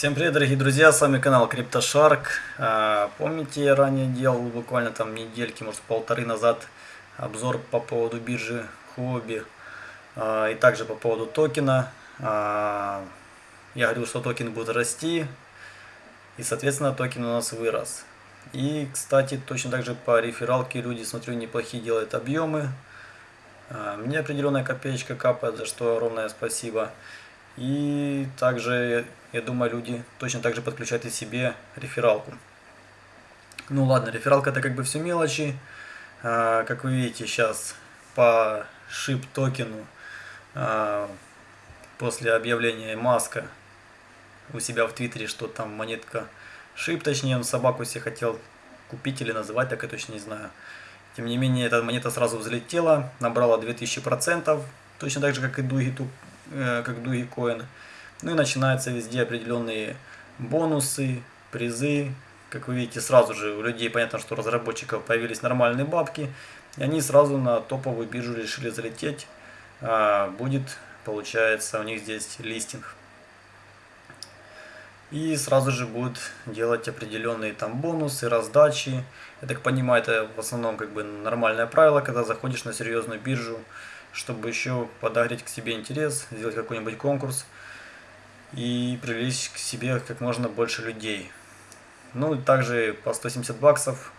Всем привет, дорогие друзья, с вами канал CryptoShark. А, помните, я ранее делал буквально там недельки, может полторы назад обзор по поводу биржи Huobi а, и также по поводу токена. А, я говорил, что токен будет расти и, соответственно, токен у нас вырос. И, кстати, точно так же по рефералке люди, смотрю, неплохие делают объемы. Мне определенная копеечка капает, за что огромное спасибо. И также, я думаю, люди точно так же подключают и себе рефералку. Ну ладно, рефералка это как бы все мелочи. А, как вы видите, сейчас по шип токену а, после объявления Маска у себя в Твиттере, что там монетка шип, точнее, он собаку себе хотел купить или называть, так я точно не знаю. Тем не менее, эта монета сразу взлетела, набрала 2000%, точно так же, как и Дуги Э, как Dogecoin. Ну и начинаются везде определенные бонусы, призы. Как вы видите, сразу же у людей понятно, что у разработчиков появились нормальные бабки. И они сразу на топовую биржу решили залететь. А, будет, получается, у них здесь листинг. И сразу же будут делать определенные там бонусы, раздачи. Я так понимаю, это в основном как бы нормальное правило, когда заходишь на серьезную биржу чтобы еще подогреть к себе интерес, сделать какой-нибудь конкурс и привлечь к себе как можно больше людей. Ну и также по 170 баксов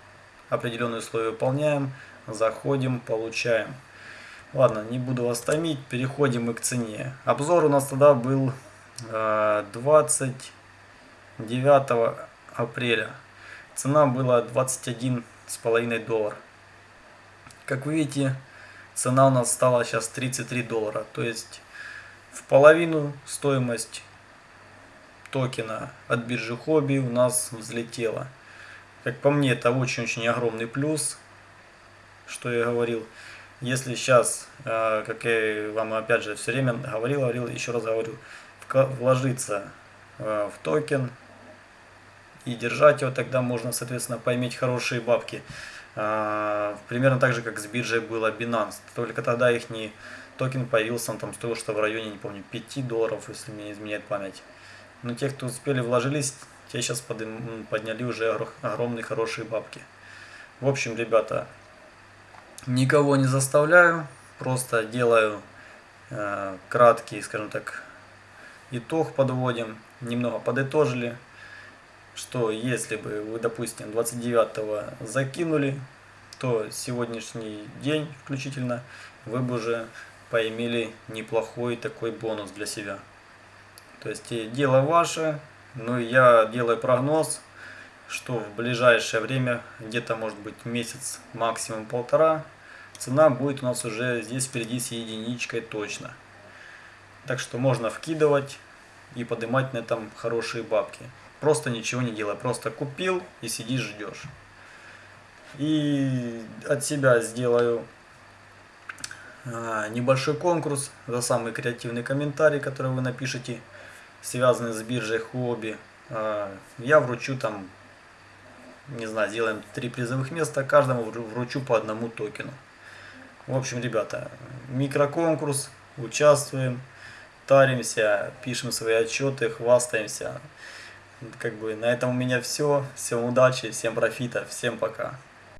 определенные условия выполняем, заходим, получаем. Ладно, не буду вас томить, переходим мы к цене. Обзор у нас тогда был 29 э, апреля. Цена была 21,5 доллар. Как вы видите, цена у нас стала сейчас 33 доллара. То есть в половину стоимость токена от биржи хобби у нас взлетела. Как по мне, это очень-очень огромный плюс, что я говорил. Если сейчас, э, как я вам опять же все время говорил, говорил, еще раз говорю, вложиться э, в токен и держать его, тогда можно, соответственно, поиметь хорошие бабки. А, примерно так же, как с биржей было Binance. Только тогда их не токен появился, он там стоил что в районе, не помню, 5 долларов, если мне изменяет память. Но те, кто успели вложились, те сейчас подняли уже огромные хорошие бабки. В общем, ребята, никого не заставляю, просто делаю э, краткий, скажем так, итог подводим, немного подытожили что если бы вы, допустим, 29 закинули, то сегодняшний день включительно вы бы уже поимели неплохой такой бонус для себя. То есть дело ваше, но я делаю прогноз, что в ближайшее время, где-то может быть месяц, максимум полтора, цена будет у нас уже здесь впереди с единичкой точно. Так что можно вкидывать и поднимать на этом хорошие бабки. Просто ничего не делай, просто купил и сидишь ждешь. И от себя сделаю а, небольшой конкурс за самый креативный комментарий, который вы напишите, связанный с биржей хобби. А, я вручу там, не знаю, сделаем три призовых места, каждому вручу по одному токену. В общем, ребята, микроконкурс, участвуем, таримся, пишем свои отчеты, хвастаемся. Как бы на этом у меня все. Всем удачи, всем профита, всем пока.